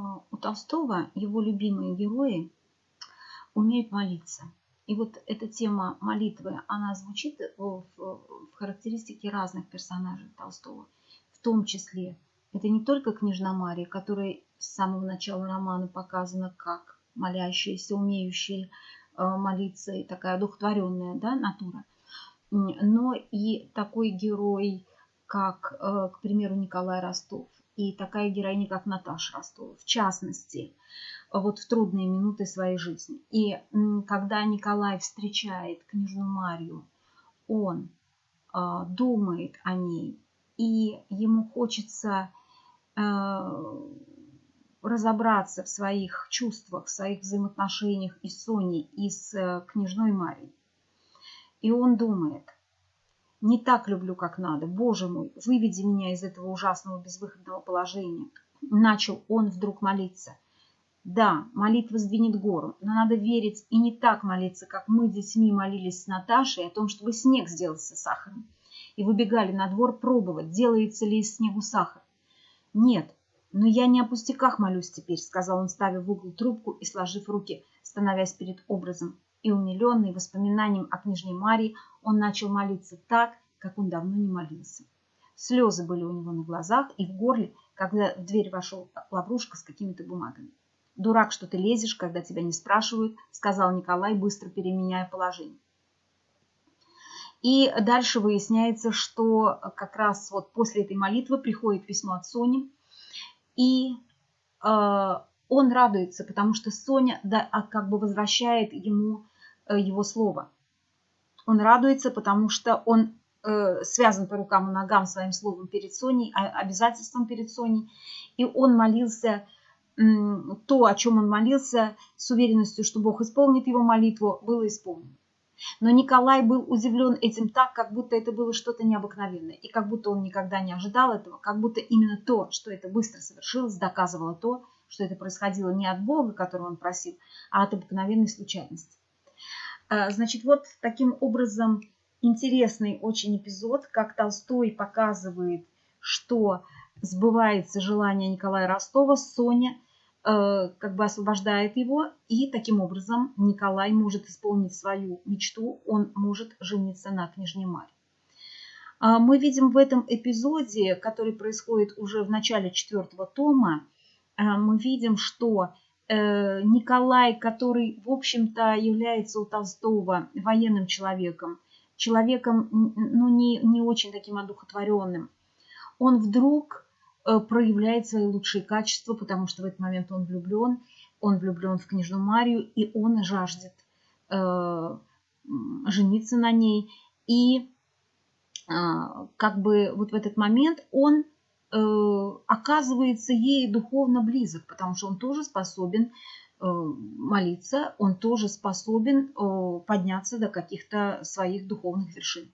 А, у Толстого его любимые герои умеют молиться. И вот эта тема молитвы, она звучит в, характеристике разных персонажей Толстого. В том числе, это не только княжна Мария, которая с самого начала романа показана как молящаяся, умеющая э, молиться и такая одухотворенная да, натура, но и такой герой, как, э, к примеру, Николай Ростов, и такая героиня, как Наташа Ростова, в частности, вот в трудные минуты своей жизни. И когда Николай встречает княжну Марию, он э, думает о ней, и ему хочется э, разобраться в своих чувствах, в своих взаимоотношениях и с Соней, и с э, княжной Марией. И он думает – не так люблю, как надо. Боже мой, выведи меня из этого ужасного безвыходного положения. Начал он вдруг молиться. Да, молитва сдвинет гору, но надо верить и не так молиться, как мы детьми молились с Наташей о том, чтобы снег сделался сахаром. И выбегали на двор пробовать, делается ли из снегу сахар. Нет, но я не о пустяках молюсь теперь, сказал он, ставя в угол трубку и сложив руки, становясь перед образом и умиленный воспоминанием о княжне Марии, он начал молиться так, как он давно не молился. Слезы были у него на глазах и в горле, когда в дверь вошел Лаврушка с какими-то бумагами. «Дурак, что ты лезешь, когда тебя не спрашивают», сказал Николай, быстро переменяя положение. И дальше выясняется, что как раз вот после этой молитвы приходит письмо от Сони, и э, он радуется, потому что Соня да, а как бы возвращает ему Э, его слово. Он радуется, потому что он э, связан по рукам и ногам своим словом перед Соней, а, обязательством перед Соней. И он молился то, о чем он молился, с уверенностью, что Бог исполнит его молитву, было исполнено. Но Николай был удивлен этим так, как будто это было что-то необыкновенное, и как будто он никогда не ожидал этого, как будто именно то, что это быстро совершилось, доказывало то, что это происходило не от Бога, которого он просил, а от обыкновенной случайности. А, значит, вот таким образом интересный очень эпизод, как Толстой показывает, что сбывается желание Николая Ростова, Соня э, как бы освобождает его, и таким образом Николай может исполнить свою мечту, он может жениться на княжне Марье. А, мы видим в этом эпизоде, который происходит уже в начале четвертого тома, мы видим, что Э, Николай, который, в общем-то, является у Толстого военным человеком, человеком, ну, не, не очень таким одухотворенным, он вдруг э, проявляет свои лучшие качества, потому что в этот момент он влюблен, он влюблен в княжну Марию, и он жаждет э, жениться на ней. И э, как бы вот в этот момент он Э, оказывается ей духовно близок, потому что он тоже способен э, молиться, он тоже способен э, подняться до каких-то своих духовных вершин.